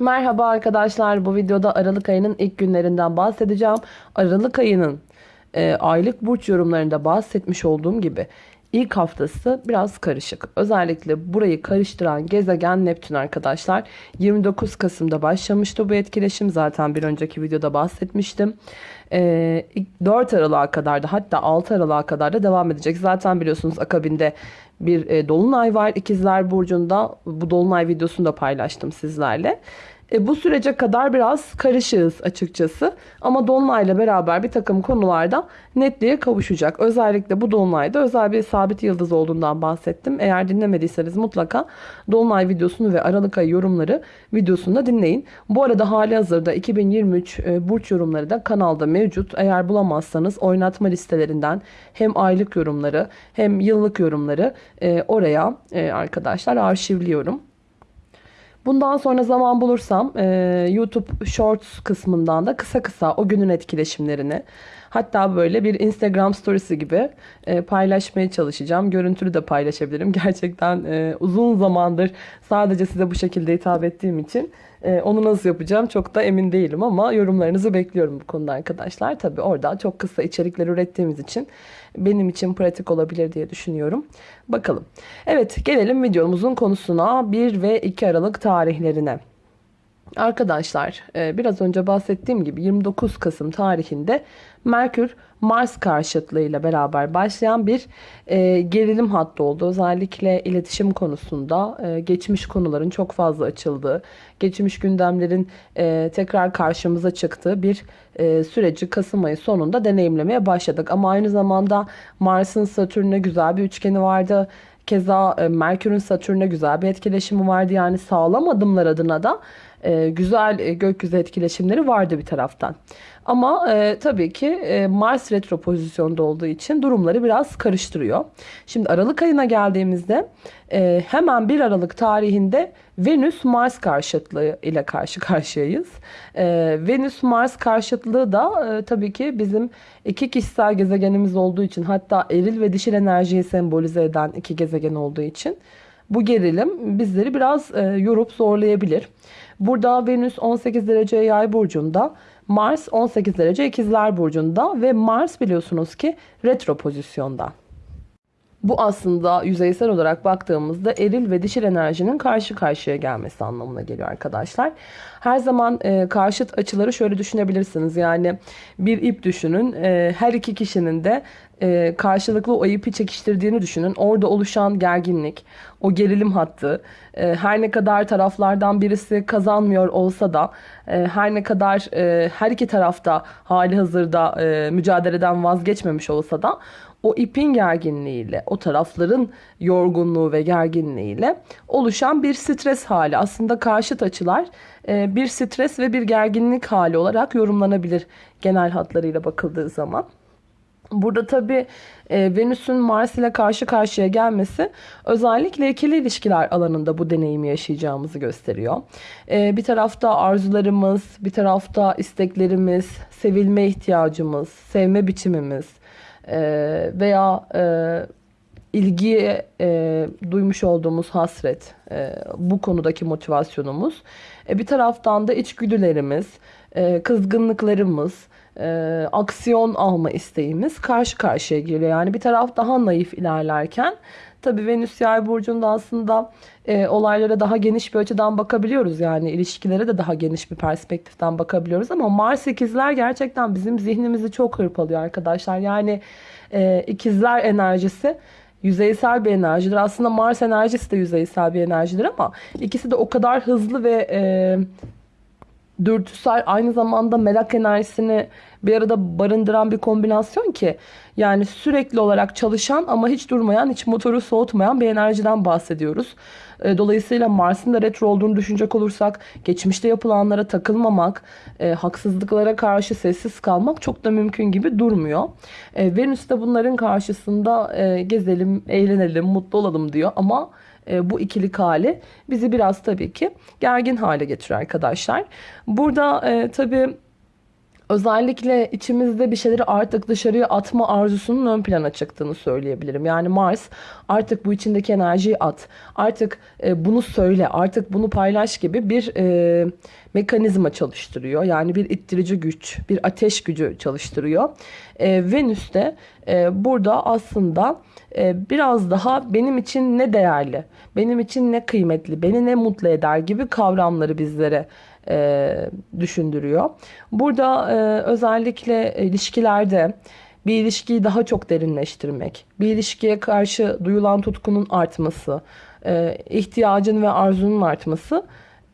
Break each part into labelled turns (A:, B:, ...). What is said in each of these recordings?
A: Merhaba arkadaşlar. Bu videoda Aralık ayının ilk günlerinden bahsedeceğim. Aralık ayının e, aylık burç yorumlarında bahsetmiş olduğum gibi ilk haftası biraz karışık. Özellikle burayı karıştıran gezegen Neptün arkadaşlar. 29 Kasım'da başlamıştı bu etkileşim. Zaten bir önceki videoda bahsetmiştim. E, 4 Aralık'a kadar da hatta 6 Aralık'a kadar da devam edecek. Zaten biliyorsunuz akabinde bir e, dolunay var İkizler Burcu'nda. Bu dolunay videosunu da paylaştım sizlerle. E, bu sürece kadar biraz karışığız açıkçası. Ama Dolunay'la beraber bir takım konularda netliğe kavuşacak. Özellikle bu Dolunay'da özel bir sabit yıldız olduğundan bahsettim. Eğer dinlemediyseniz mutlaka Dolunay videosunu ve Aralık ayı yorumları videosunu da dinleyin. Bu arada hali hazırda 2023 e, burç yorumları da kanalda mevcut. Eğer bulamazsanız oynatma listelerinden hem aylık yorumları hem yıllık yorumları e, oraya e, arkadaşlar arşivliyorum. Bundan sonra zaman bulursam e, YouTube Shorts kısmından da kısa kısa o günün etkileşimlerini hatta böyle bir Instagram storiesi gibi e, paylaşmaya çalışacağım. Görüntülü de paylaşabilirim. Gerçekten e, uzun zamandır sadece size bu şekilde hitap ettiğim için e, onu nasıl yapacağım çok da emin değilim ama yorumlarınızı bekliyorum bu konuda arkadaşlar. Tabi orada çok kısa içerikler ürettiğimiz için benim için pratik olabilir diye düşünüyorum. Bakalım. Evet gelelim videomuzun konusuna 1 ve 2 Aralık tarihlerine. Arkadaşlar e, biraz önce bahsettiğim gibi 29 Kasım tarihinde Merkür Mars karşıtlığıyla beraber başlayan bir e, gerilim hattı oldu. Özellikle iletişim konusunda e, geçmiş konuların çok fazla açıldığı, geçmiş gündemlerin tekrar karşımıza çıktığı bir süreci Kasım ayı sonunda deneyimlemeye başladık. Ama aynı zamanda Mars'ın Satürn'e güzel bir üçgeni vardı. Keza Merkür'ün Satürn'e güzel bir etkileşimi vardı. Yani sağlam adımlar adına da e, güzel e, gökyüzü etkileşimleri vardı bir taraftan. Ama e, tabii ki e, Mars retro pozisyonda olduğu için durumları biraz karıştırıyor. Şimdi Aralık ayına geldiğimizde e, hemen 1 Aralık tarihinde Venüs Mars karşıtlığı ile karşı karşıyayız. E, Venüs Mars karşıtlığı da e, tabii ki bizim iki kişisel gezegenimiz olduğu için hatta eril ve dişil enerjiyi sembolize eden iki gezegen olduğu için bu gerilim bizleri biraz e, yorup zorlayabilir. Burada Venüs 18 derece yay burcunda, Mars 18 derece ikizler burcunda ve Mars biliyorsunuz ki retro pozisyonda. Bu aslında yüzeysel olarak baktığımızda eril ve dişil enerjinin karşı karşıya gelmesi anlamına geliyor arkadaşlar. Her zaman e, karşıt açıları şöyle düşünebilirsiniz. Yani bir ip düşünün. E, her iki kişinin de e, karşılıklı o ipi çekiştirdiğini düşünün. Orada oluşan gerginlik, o gerilim hattı, e, her ne kadar taraflardan birisi kazanmıyor olsa da, e, her ne kadar e, her iki tarafta hali hazırda e, mücadeleden vazgeçmemiş olsa da o ipin gerginliğiyle, o tarafların yorgunluğu ve gerginliğiyle oluşan bir stres hali. Aslında karşıt açılar e, bir stres ve bir gerginlik hali olarak yorumlanabilir genel hatlarıyla bakıldığı zaman. Burada tabii e, Venüs'ün Mars ile karşı karşıya gelmesi özellikle ikili ilişkiler alanında bu deneyimi yaşayacağımızı gösteriyor. E, bir tarafta arzularımız, bir tarafta isteklerimiz, sevilme ihtiyacımız, sevme biçimimiz e, veya e, ilgiye e, duymuş olduğumuz hasret, e, bu konudaki motivasyonumuz. E, bir taraftan da içgüdülerimiz, e, kızgınlıklarımız, e, aksiyon alma isteğimiz karşı karşıya geliyor. Yani bir taraf daha naif ilerlerken tabii Venüs yay burcunda aslında e, olaylara daha geniş bir açıdan bakabiliyoruz. Yani ilişkilere de daha geniş bir perspektiften bakabiliyoruz. Ama Mars ikizler gerçekten bizim zihnimizi çok hırpalıyor arkadaşlar. Yani e, ikizler enerjisi yüzeysel bir enerjidir. Aslında Mars enerjisi de yüzeysel bir enerjidir ama ikisi de o kadar hızlı ve e, dürtüsel aynı zamanda merak enerjisini bir arada barındıran bir kombinasyon ki yani sürekli olarak çalışan ama hiç durmayan, hiç motoru soğutmayan bir enerjiden bahsediyoruz. E, dolayısıyla Mars'ın da retro olduğunu düşünecek olursak geçmişte yapılanlara takılmamak, e, haksızlıklara karşı sessiz kalmak çok da mümkün gibi durmuyor. E, Venüs de bunların karşısında e, gezelim, eğlenelim, mutlu olalım diyor ama e, bu ikilik hali bizi biraz tabii ki gergin hale getiriyor arkadaşlar. Burada e, tabii Özellikle içimizde bir şeyleri artık dışarıya atma arzusunun ön plana çıktığını söyleyebilirim. Yani Mars artık bu içindeki enerjiyi at. Artık e, bunu söyle, artık bunu paylaş gibi bir e, mekanizma çalıştırıyor. Yani bir ittirici güç, bir ateş gücü çalıştırıyor. E, Venüs de e, burada aslında e, biraz daha benim için ne değerli, benim için ne kıymetli, beni ne mutlu eder gibi kavramları bizlere e, düşündürüyor. Burada e, özellikle ilişkilerde bir ilişkiyi daha çok derinleştirmek, bir ilişkiye karşı duyulan tutkunun artması, e, ihtiyacın ve arzunun artması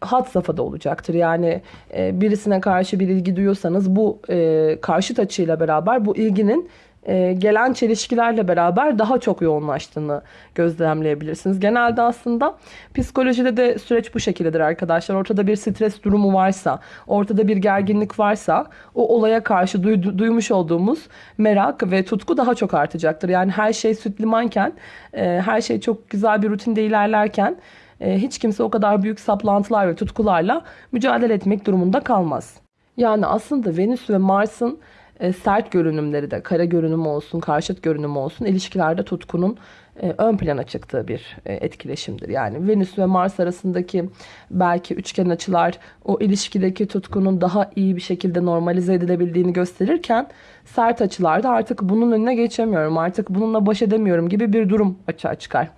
A: hat safhada olacaktır. Yani e, birisine karşı bir ilgi duyuyorsanız bu e, karşıt açıyla beraber bu ilginin e, gelen çelişkilerle beraber daha çok yoğunlaştığını gözlemleyebilirsiniz. Genelde aslında psikolojide de süreç bu şekildedir arkadaşlar. Ortada bir stres durumu varsa, ortada bir gerginlik varsa o olaya karşı duy, duymuş olduğumuz merak ve tutku daha çok artacaktır. Yani her şey süt limanken, e, her şey çok güzel bir rutinde ilerlerken e, hiç kimse o kadar büyük saplantılar ve tutkularla mücadele etmek durumunda kalmaz. Yani aslında Venüs ve Mars'ın e, sert görünümleri de kara görünüm olsun, karşıt görünüm olsun ilişkilerde tutkunun e, ön plana çıktığı bir e, etkileşimdir. Yani Venüs ve Mars arasındaki belki üçgen açılar o ilişkideki tutkunun daha iyi bir şekilde normalize edilebildiğini gösterirken sert açılarda artık bunun önüne geçemiyorum, artık bununla baş edemiyorum gibi bir durum açığa çıkar.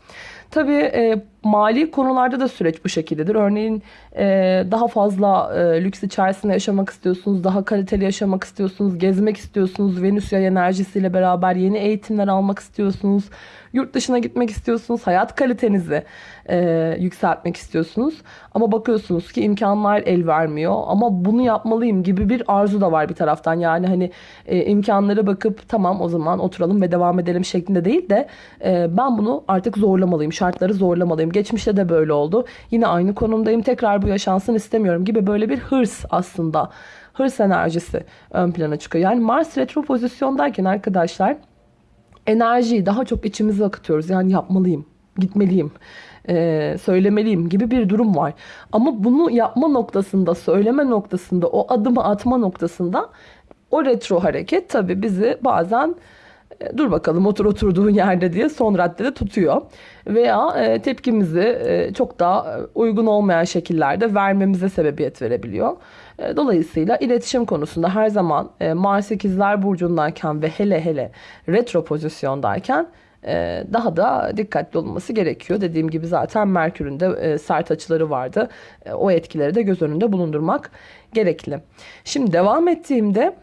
A: Tabii mali konularda da süreç bu şekildedir. Örneğin e, daha fazla e, lüks içerisinde yaşamak istiyorsunuz, daha kaliteli yaşamak istiyorsunuz, gezmek istiyorsunuz, Venüs yay enerjisiyle beraber yeni eğitimler almak istiyorsunuz, yurt dışına gitmek istiyorsunuz, hayat kalitenizi e, yükseltmek istiyorsunuz. Ama bakıyorsunuz ki imkanlar el vermiyor ama bunu yapmalıyım gibi bir arzu da var bir taraftan. Yani hani e, imkanlara bakıp tamam o zaman oturalım ve devam edelim şeklinde değil de e, ben bunu artık zorlamalıyım, şartları zorlamalıyım. Geçmişte de böyle oldu. Yine aynı konumdayım, tekrar bu yaşansın istemiyorum gibi böyle bir hırs aslında. Hırs enerjisi ön plana çıkıyor. Yani Mars retro pozisyondayken arkadaşlar enerjiyi daha çok içimize akıtıyoruz. Yani yapmalıyım, gitmeliyim, e, söylemeliyim gibi bir durum var. Ama bunu yapma noktasında, söyleme noktasında, o adımı atma noktasında o retro hareket tabii bizi bazen dur bakalım otur oturduğun yerde diye son raddede tutuyor. Veya e, tepkimizi e, çok daha uygun olmayan şekillerde vermemize sebebiyet verebiliyor. E, dolayısıyla iletişim konusunda her zaman e, Mars 8'ler burcundayken ve hele hele retro pozisyondayken e, daha da dikkatli olunması gerekiyor. Dediğim gibi zaten Merkür'ün de e, sert açıları vardı. E, o etkileri de göz önünde bulundurmak gerekli. Şimdi devam ettiğimde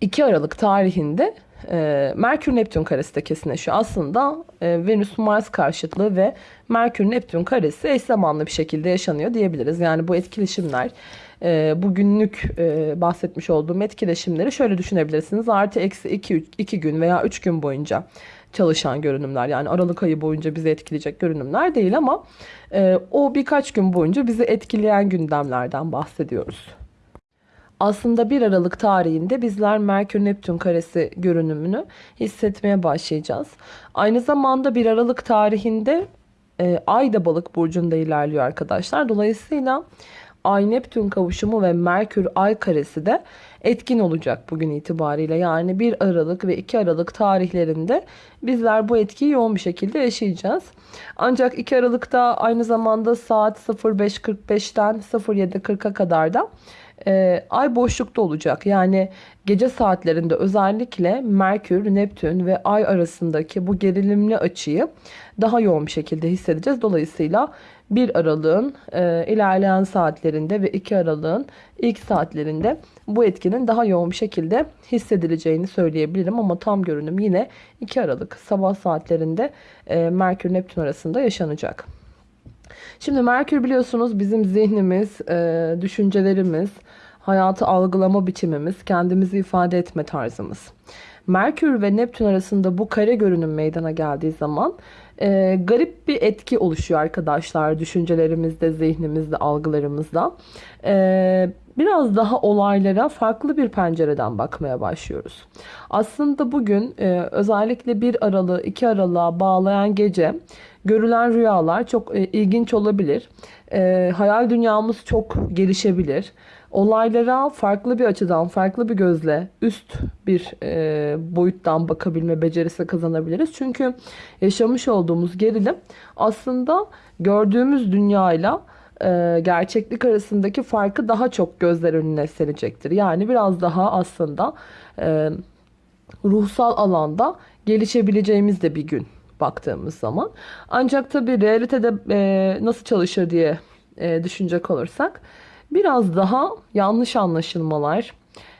A: 2 Aralık tarihinde e, Merkür Neptün karesi de kesinleşiyor. Aslında e, Venüs Mars karşıtlığı ve Merkür Neptün karesi eş zamanlı bir şekilde yaşanıyor diyebiliriz. Yani bu etkileşimler e, bugünlük e, bahsetmiş olduğum etkileşimleri şöyle düşünebilirsiniz. Artı eksi 2, 2 gün veya 3 gün boyunca çalışan görünümler. Yani Aralık ayı boyunca bizi etkileyecek görünümler değil ama e, o birkaç gün boyunca bizi etkileyen gündemlerden bahsediyoruz. Aslında 1 Aralık tarihinde bizler Merkür Neptün karesi görünümünü hissetmeye başlayacağız. Aynı zamanda 1 Aralık tarihinde e, Ay da balık burcunda ilerliyor arkadaşlar. Dolayısıyla Ay Neptün kavuşumu ve Merkür Ay karesi de etkin olacak bugün itibariyle. Yani 1 Aralık ve 2 Aralık tarihlerinde bizler bu etkiyi yoğun bir şekilde yaşayacağız. Ancak 2 Aralık'ta aynı zamanda saat 05.45'ten 07.40'a kadar da e, ay boşlukta olacak. Yani gece saatlerinde özellikle Merkür, Neptün ve Ay arasındaki bu gerilimli açıyı daha yoğun bir şekilde hissedeceğiz. Dolayısıyla 1 Aralık'ın e, ilerleyen saatlerinde ve 2 Aralık'ın ilk saatlerinde bu etkinin daha yoğun bir şekilde hissedileceğini söyleyebilirim. Ama tam görünüm yine 2 Aralık sabah saatlerinde e, Merkür Neptün arasında yaşanacak. Şimdi Merkür biliyorsunuz bizim zihnimiz, e, düşüncelerimiz, hayatı algılama biçimimiz, kendimizi ifade etme tarzımız. Merkür ve Neptün arasında bu kare görünüm meydana geldiği zaman e, garip bir etki oluşuyor arkadaşlar düşüncelerimizde, zihnimizde, algılarımızda. E, biraz daha olaylara farklı bir pencereden bakmaya başlıyoruz. Aslında bugün e, özellikle 1 Aralık 2 Aralık'a bağlayan gece görülen rüyalar çok e, ilginç olabilir. E, hayal dünyamız çok gelişebilir. olaylara farklı bir açıdan, farklı bir gözle, üst bir e, boyuttan bakabilme becerisi kazanabiliriz. Çünkü yaşamış olduğumuz gerilim aslında gördüğümüz dünyayla e, gerçeklik arasındaki farkı daha çok gözler önüne serecektir. Yani biraz daha aslında e, ruhsal alanda gelişebileceğimiz de bir gün baktığımız zaman. Ancak tabii realitede e, nasıl çalışır diye e, düşünecek olursak biraz daha yanlış anlaşılmalar,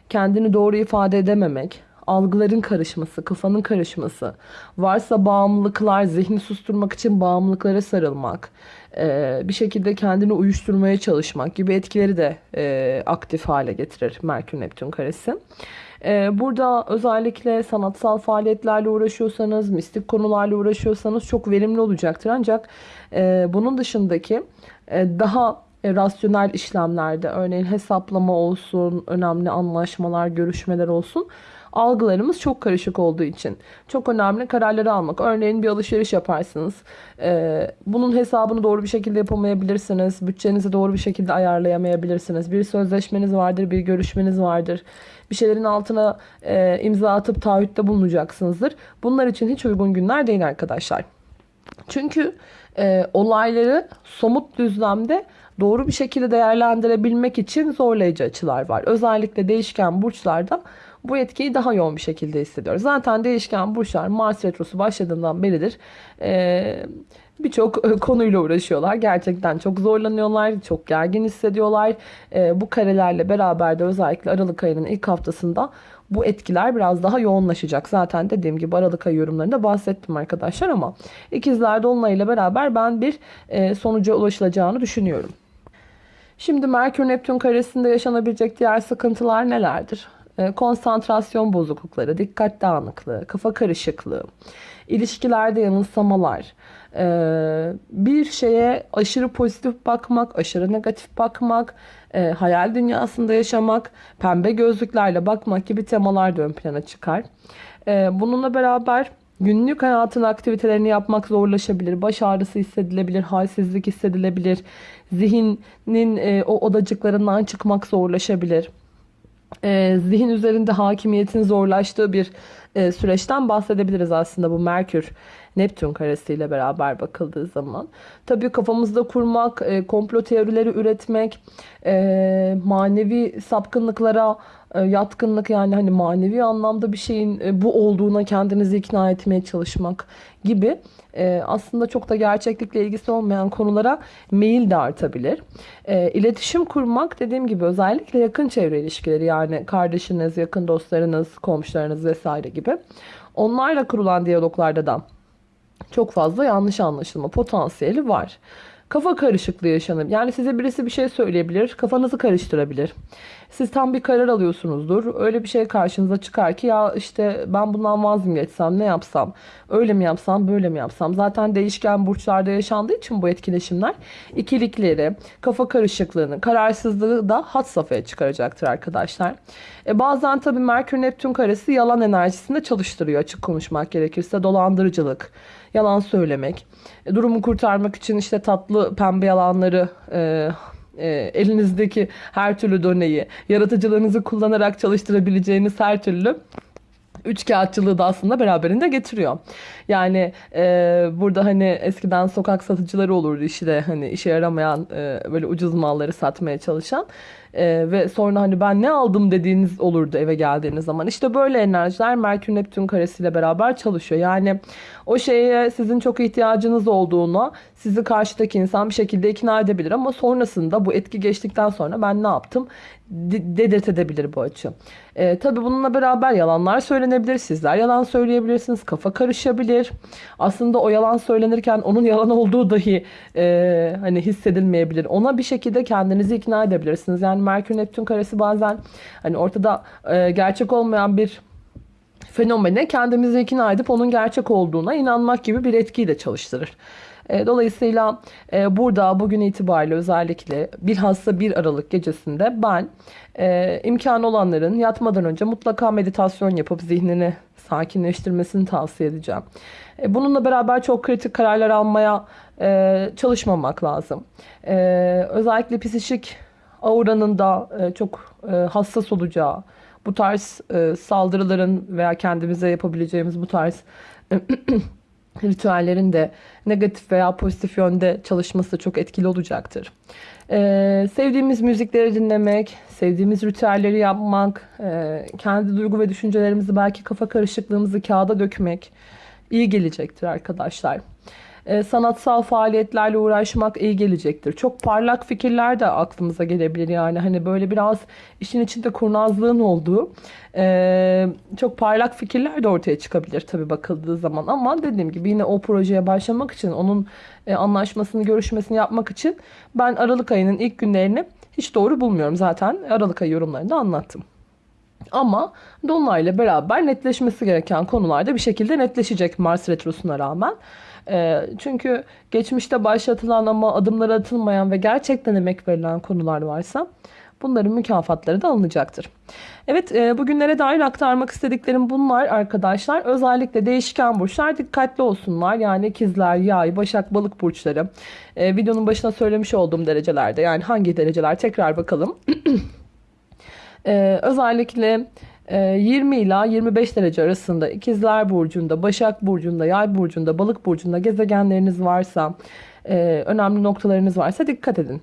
A: kendini doğru ifade edememek, algıların karışması, kafanın karışması, varsa bağımlılıklar, zihni susturmak için bağımlılıklara sarılmak, e, bir şekilde kendini uyuşturmaya çalışmak gibi etkileri de e, aktif hale getirir Merkür Neptün karesi. E, burada özellikle sanatsal faaliyetlerle uğraşıyorsanız, mistik konularla uğraşıyorsanız çok verimli olacaktır. Ancak bunun dışındaki daha rasyonel işlemlerde örneğin hesaplama olsun, önemli anlaşmalar, görüşmeler olsun algılarımız çok karışık olduğu için çok önemli kararları almak. Örneğin bir alışveriş yaparsınız. Ee, bunun hesabını doğru bir şekilde yapamayabilirsiniz. Bütçenizi doğru bir şekilde ayarlayamayabilirsiniz. Bir sözleşmeniz vardır, bir görüşmeniz vardır. Bir şeylerin altına e, imza atıp taahhütte bulunacaksınızdır. Bunlar için hiç uygun günler değil arkadaşlar. Çünkü e, olayları somut düzlemde doğru bir şekilde değerlendirebilmek için zorlayıcı açılar var. Özellikle değişken burçlarda bu etkiyi daha yoğun bir şekilde hissediyoruz. Zaten değişken burçlar Mars Retrosu başladığından beridir birçok konuyla uğraşıyorlar. Gerçekten çok zorlanıyorlar, çok gergin hissediyorlar. Bu karelerle beraber de özellikle Aralık ayının ilk haftasında bu etkiler biraz daha yoğunlaşacak. Zaten dediğim gibi Aralık ayı yorumlarında bahsettim arkadaşlar ama ikizler dolunayıyla beraber ben bir sonuca ulaşılacağını düşünüyorum. Şimdi Merkür Neptün karesinde yaşanabilecek diğer sıkıntılar nelerdir? E, konsantrasyon bozuklukları, dikkat dağınıklığı, kafa karışıklığı, ilişkilerde yanılsamalar, e, bir şeye aşırı pozitif bakmak, aşırı negatif bakmak, e, hayal dünyasında yaşamak, pembe gözlüklerle bakmak gibi temalar da ön plana çıkar. Bununla beraber günlük hayatın aktivitelerini yapmak zorlaşabilir, baş ağrısı hissedilebilir, halsizlik hissedilebilir, zihnin o odacıklarından çıkmak zorlaşabilir e, zihin üzerinde hakimiyetin zorlaştığı bir e, süreçten bahsedebiliriz aslında bu Merkür Neptün karesiyle beraber bakıldığı zaman. Tabii kafamızda kurmak, e, komplo teorileri üretmek, e, manevi sapkınlıklara yatkınlık yani hani manevi anlamda bir şeyin e, bu olduğuna kendinizi ikna etmeye çalışmak gibi e, aslında çok da gerçeklikle ilgisi olmayan konulara meyil de artabilir. İletişim kurmak dediğim gibi özellikle yakın çevre ilişkileri yani kardeşiniz, yakın dostlarınız, komşularınız vesaire gibi onlarla kurulan diyaloglarda da çok fazla yanlış anlaşılma potansiyeli var. Kafa karışıklığı yaşanır. Yani size birisi bir şey söyleyebilir, kafanızı karıştırabilir. Siz tam bir karar alıyorsunuzdur. Öyle bir şey karşınıza çıkar ki ya işte ben bundan vaz geçsem, ne yapsam, öyle mi yapsam, böyle mi yapsam. Zaten değişken burçlarda yaşandığı için bu etkileşimler ikilikleri, kafa karışıklığını, kararsızlığı da hat safhaya çıkaracaktır arkadaşlar. E bazen tabii Merkür Neptün karesi yalan enerjisini de çalıştırıyor açık konuşmak gerekirse. Dolandırıcılık, yalan söylemek, e, durumu kurtarmak için işte tatlı pembe yalanları e, e, elinizdeki her türlü doneyi, yaratıcılığınızı kullanarak çalıştırabileceğiniz her türlü üç kağıtçılığı da aslında beraberinde getiriyor. Yani e, burada hani eskiden sokak satıcıları olurdu işte hani işe yaramayan e, böyle ucuz malları satmaya çalışan. Ee, ve sonra hani ben ne aldım dediğiniz olurdu eve geldiğiniz zaman. İşte böyle enerjiler Merkür Neptün karesiyle beraber çalışıyor. Yani o şeye sizin çok ihtiyacınız olduğunu sizi karşıdaki insan bir şekilde ikna edebilir ama sonrasında bu etki geçtikten sonra ben ne yaptım dedirtebilir bu açı. E, tabii bununla beraber yalanlar söylenebilir. Sizler yalan söyleyebilirsiniz. Kafa karışabilir. Aslında o yalan söylenirken onun yalan olduğu dahi e, hani hissedilmeyebilir. Ona bir şekilde kendinizi ikna edebilirsiniz. Yani Merkür Neptün karesi bazen hani ortada e, gerçek olmayan bir fenomene kendimizi ikna edip onun gerçek olduğuna inanmak gibi bir etkiyi de çalıştırır. E, dolayısıyla e, burada bugün itibariyle özellikle bilhassa 1 Aralık gecesinde ben e, imkanı olanların yatmadan önce mutlaka meditasyon yapıp zihnini sakinleştirmesini tavsiye edeceğim. Bununla beraber çok kritik kararlar almaya çalışmamak lazım. Özellikle psikik auranın da e, çok e, hassas olacağı, bu tarz e, saldırıların veya kendimize yapabileceğimiz bu tarz ritüellerin de negatif veya pozitif yönde çalışması çok etkili olacaktır. Sevdiğimiz müzikleri dinlemek, sevdiğimiz ritüelleri yapmak, kendi duygu ve düşüncelerimizi belki kafa karışıklığımızı kağıda dökmek iyi gelecektir arkadaşlar. Ee, sanatsal faaliyetlerle uğraşmak iyi gelecektir. Çok parlak fikirler de aklımıza gelebilir yani hani böyle biraz işin içinde kurnazlığın olduğu e, çok parlak fikirler de ortaya çıkabilir tabii bakıldığı zaman ama dediğim gibi yine o projeye başlamak için onun e, anlaşmasını görüşmesini yapmak için ben Aralık ayının ilk günlerini hiç doğru bulmuyorum zaten Aralık ayı yorumlarında anlattım. Ama Dolunay'la beraber netleşmesi gereken konularda bir şekilde netleşecek Mars Retrosu'na rağmen. E, çünkü geçmişte başlatılan ama adımlar atılmayan ve gerçekten emek verilen konular varsa bunların mükafatları da alınacaktır. Evet e, bugünlere dair aktarmak istediklerim bunlar arkadaşlar. Özellikle değişken burçlar dikkatli olsunlar. Yani ikizler, yay, başak, balık burçları. E, videonun başına söylemiş olduğum derecelerde yani hangi dereceler tekrar bakalım. e, özellikle 20 ila 25 derece arasında ikizler burcunda, başak burcunda, yay burcunda, balık burcunda gezegenleriniz varsa, e, önemli noktalarınız varsa dikkat edin.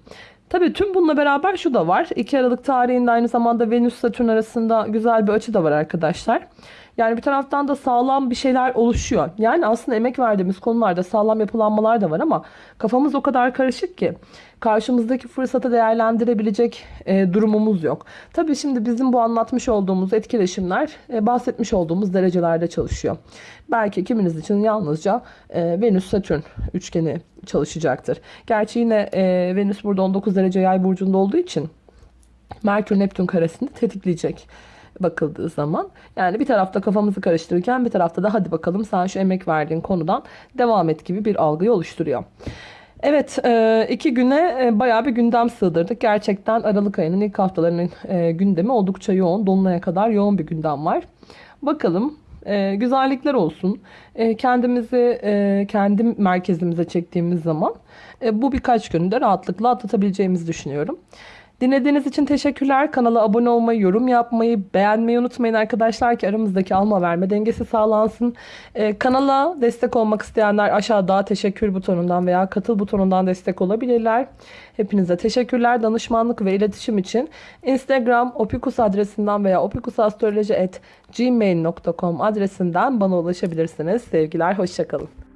A: Tabii tüm bununla beraber şu da var. 2 Aralık tarihinde aynı zamanda Venüs Satürn arasında güzel bir açı da var arkadaşlar. Yani bir taraftan da sağlam bir şeyler oluşuyor. Yani aslında emek verdiğimiz konularda sağlam yapılanmalar da var ama kafamız o kadar karışık ki karşımızdaki fırsatı değerlendirebilecek e, durumumuz yok. Tabii şimdi bizim bu anlatmış olduğumuz etkileşimler e, bahsetmiş olduğumuz derecelerde çalışıyor. Belki kiminiz için yalnızca e, Venüs-Satürn üçgeni çalışacaktır. Gerçi yine e, Venüs burada 19 derece yay burcunda olduğu için Merkür-Neptün karesini tetikleyecek bakıldığı zaman. Yani bir tarafta kafamızı karıştırırken bir tarafta da hadi bakalım sen şu emek verdiğin konudan devam et gibi bir algıyı oluşturuyor. Evet e, iki güne e, bayağı bir gündem sığdırdık. Gerçekten Aralık ayının ilk haftalarının e, gündemi oldukça yoğun. Dolunay'a kadar yoğun bir gündem var. Bakalım güzellikler olsun. Kendimizi kendi merkezimize çektiğimiz zaman bu birkaç günde rahatlıkla atlatabileceğimizi düşünüyorum. Dinlediğiniz için teşekkürler. Kanala abone olmayı, yorum yapmayı, beğenmeyi unutmayın arkadaşlar ki aramızdaki alma verme dengesi sağlansın. Ee, kanala destek olmak isteyenler aşağıda teşekkür butonundan veya katıl butonundan destek olabilirler. Hepinize teşekkürler. Danışmanlık ve iletişim için Instagram opikus adresinden veya opikusastroloji.gmail.com adresinden bana ulaşabilirsiniz. Sevgiler, hoşçakalın.